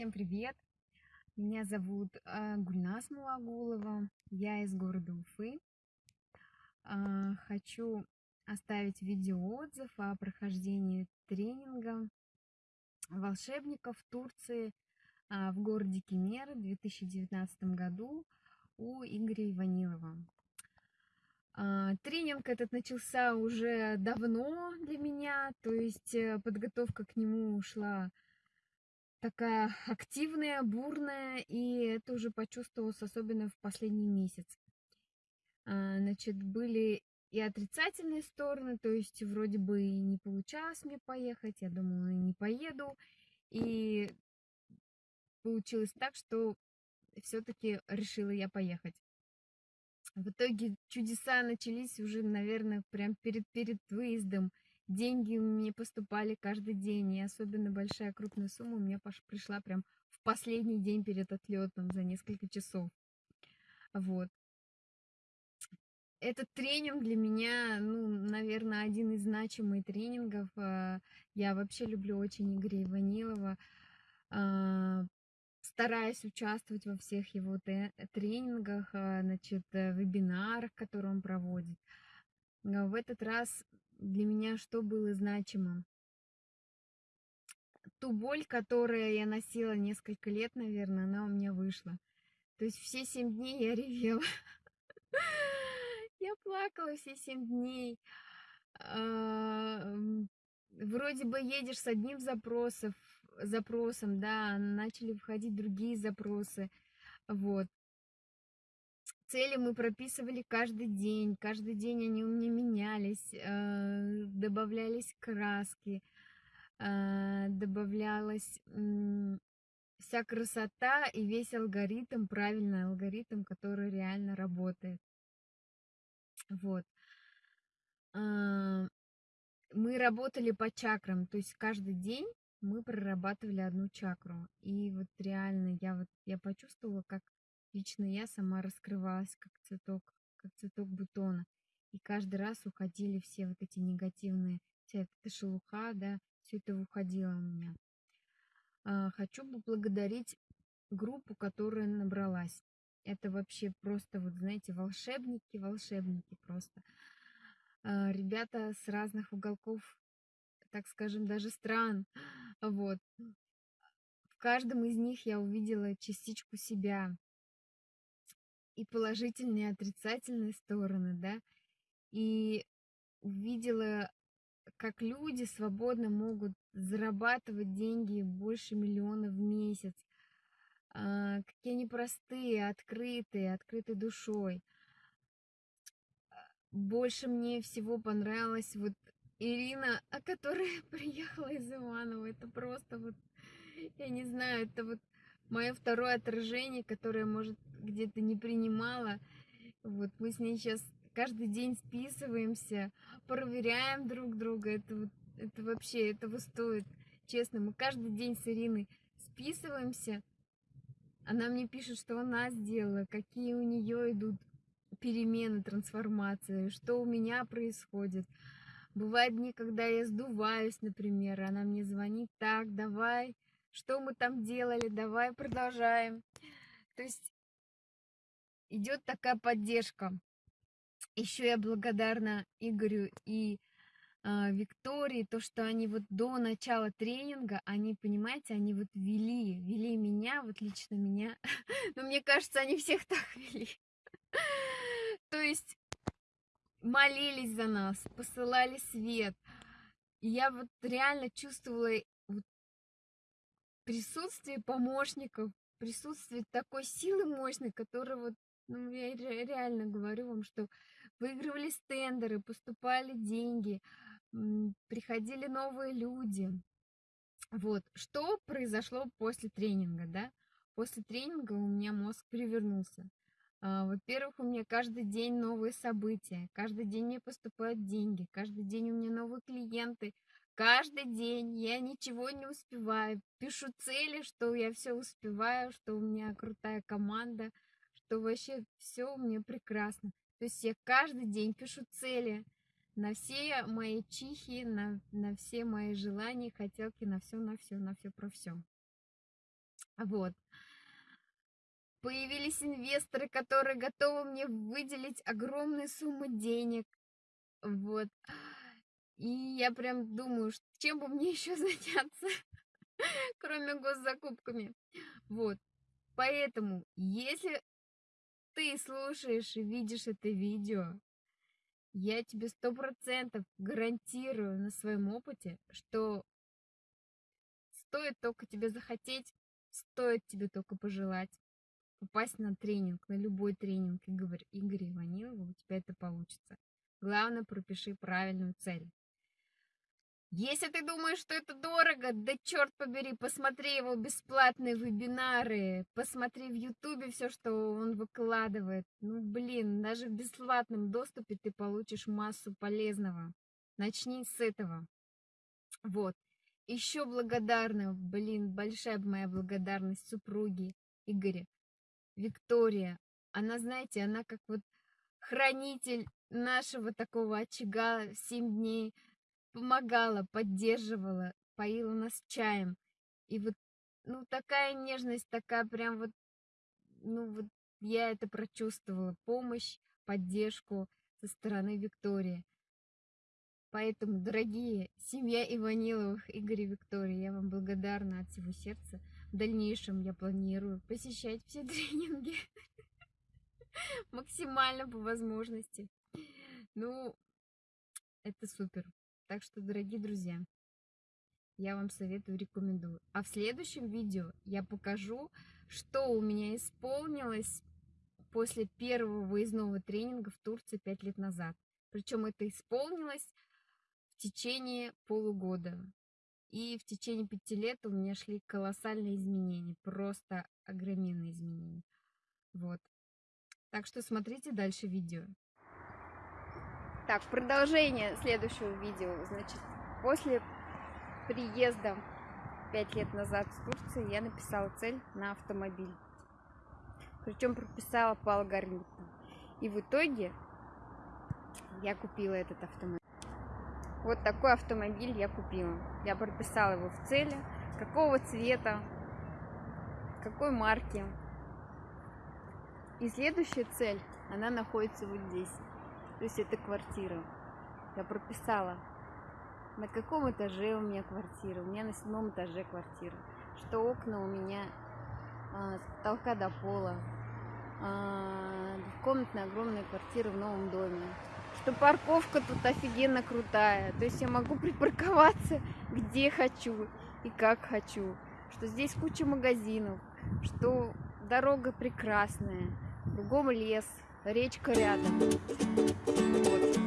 Всем привет! Меня зовут э, Гульнас Мулагулова, я из города Уфы. Э, хочу оставить видеоотзыв о прохождении тренинга волшебников в Турции э, в городе Кемер в 2019 году у Игоря Иванилова. Тренинг этот начался уже давно для меня, то есть э, подготовка к нему ушла такая активная, бурная, и это уже почувствовалось особенно в последний месяц. А, значит, были и отрицательные стороны, то есть вроде бы и не получалось мне поехать, я думала, не поеду, и получилось так, что все-таки решила я поехать. В итоге чудеса начались уже, наверное, прям перед, перед выездом деньги мне поступали каждый день, и особенно большая крупная сумма у меня пришла прям в последний день перед отлетом за несколько часов. Вот. Этот тренинг для меня, ну, наверное, один из значимых тренингов. А, я вообще люблю очень Игоря Иванилова. А, стараюсь участвовать во всех его тренингах, а, значит, э, вебинарах, которые он проводит. В этот раз для меня что было значимым? Ту боль, которую я носила несколько лет, наверное, она у меня вышла. То есть все семь дней я ревела. Я плакала все семь дней. А, вроде бы едешь с одним запросом, запросом, да, начали входить другие запросы. Вот. Цели мы прописывали каждый день, каждый день они у меня менялись, э, добавлялись краски, э, добавлялась вся красота и весь алгоритм, правильный алгоритм, который реально работает. Вот. А, мы работали по чакрам, то есть каждый день мы прорабатывали одну чакру. И вот реально я вот я почувствовала, как Лично я сама раскрывалась, как цветок, как цветок бутона. И каждый раз уходили все вот эти негативные, вся эта шелуха, да, все это уходило у меня. А, хочу поблагодарить группу, которая набралась. Это вообще просто, вот знаете, волшебники, волшебники просто. А, ребята с разных уголков, так скажем, даже стран. Вот. В каждом из них я увидела частичку себя, и положительные, и отрицательные стороны, да, и увидела, как люди свободно могут зарабатывать деньги больше миллиона в месяц, а, какие они простые, открытые, открытой душой. Больше мне всего понравилась вот Ирина, которая приехала из Иванова. Это просто вот, я не знаю, это вот мое второе отражение, которое, может, где-то не принимала. Вот мы с ней сейчас каждый день списываемся, проверяем друг друга. Это, это вообще этого стоит. Честно, мы каждый день с Ириной списываемся. Она мне пишет, что она сделала, какие у нее идут перемены, трансформации, что у меня происходит. Бывают дни, когда я сдуваюсь, например, она мне звонит, так, давай, что мы там делали, давай продолжаем. То есть идет такая поддержка. Еще я благодарна Игорю и э, Виктории, то, что они вот до начала тренинга, они, понимаете, они вот вели, вели меня, вот лично меня. Но мне кажется, они всех так вели. То есть молились за нас, посылали свет. Я вот реально чувствовала присутствие помощников, присутствие такой силы мощной, которая вот ну, я реально говорю вам, что выигрывались тендеры, поступали деньги, приходили новые люди. Вот, что произошло после тренинга, да? После тренинга у меня мозг перевернулся. А, во-первых, у меня каждый день новые события, каждый день мне поступают деньги, каждый день у меня новые клиенты, каждый день я ничего не успеваю. Пишу цели, что я все успеваю, что у меня крутая команда – что вообще все у меня прекрасно. То есть я каждый день пишу цели на все мои чихи, на, на все мои желания, хотелки, на все, на все, на все про все. Вот. Появились инвесторы, которые готовы мне выделить огромные суммы денег. Вот. И я прям думаю, чем бы мне еще заняться, кроме госзакупками. Вот. Поэтому, если ты слушаешь и видишь это видео, я тебе сто процентов гарантирую на своем опыте, что стоит только тебе захотеть, стоит тебе только пожелать попасть на тренинг, на любой тренинг Игоря, Игоря Иванилова, у тебя это получится. Главное, пропиши правильную цель. Если ты думаешь, что это дорого, да черт побери, посмотри его бесплатные вебинары, посмотри в ютубе все, что он выкладывает. Ну, блин, даже в бесплатном доступе ты получишь массу полезного. Начни с этого. Вот. Еще благодарна, блин, большая моя благодарность супруге Игоря, Виктория. Она, знаете, она как вот хранитель нашего такого очага в 7 дней помогала, поддерживала, поила нас чаем. И вот, ну, такая нежность, такая прям вот, ну, вот я это прочувствовала, помощь, поддержку со стороны Виктории. Поэтому, дорогие, семья Иваниловых, Игорь и Виктория, я вам благодарна от всего сердца. В дальнейшем я планирую посещать все тренинги максимально по возможности. Ну, это супер. Так что, дорогие друзья, я вам советую, рекомендую. А в следующем видео я покажу, что у меня исполнилось после первого выездного тренинга в Турции 5 лет назад. Причем это исполнилось в течение полугода. И в течение пяти лет у меня шли колоссальные изменения, просто огроменные изменения. Вот. Так что смотрите дальше видео. Так, продолжение следующего видео. Значит, после приезда 5 лет назад в Турции я написала цель на автомобиль. Причем прописала по алгоритму. И в итоге я купила этот автомобиль. Вот такой автомобиль я купила. Я прописала его в цели, какого цвета, какой марки. И следующая цель, она находится вот здесь. То есть это квартира. Я прописала, на каком этаже у меня квартира. У меня на седьмом этаже квартира. Что окна у меня а, с потолка до пола. А, комнатная огромная квартира в новом доме. Что парковка тут офигенно крутая. То есть я могу припарковаться где хочу и как хочу. Что здесь куча магазинов. Что дорога прекрасная. Кругом лес Речка рядом. Вот.